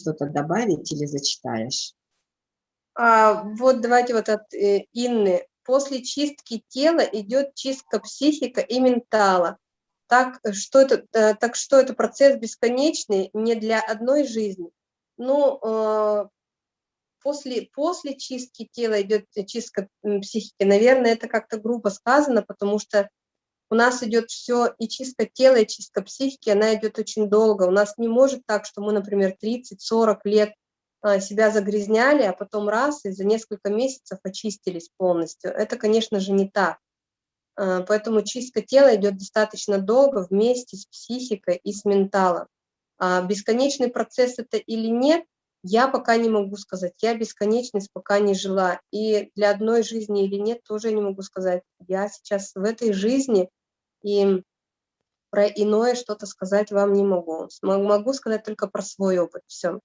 что-то добавить или зачитаешь? А, вот давайте вот от э, Инны. После чистки тела идет чистка психика и ментала. Так что, это, э, так что это процесс бесконечный не для одной жизни. Ну, э, после, после чистки тела идет чистка психики. Наверное, это как-то грубо сказано, потому что у нас идет все, и чистка тела, и чистка психики, она идет очень долго. У нас не может так, что мы, например, 30-40 лет а, себя загрязняли, а потом раз, и за несколько месяцев очистились полностью. Это, конечно же, не так. А, поэтому чистка тела идет достаточно долго вместе с психикой и с менталом. А бесконечный процесс это или нет, я пока не могу сказать. Я бесконечность пока не жила. И для одной жизни или нет, тоже не могу сказать. Я сейчас в этой жизни и про иное что-то сказать вам не могу. Могу сказать только про свой опыт, все.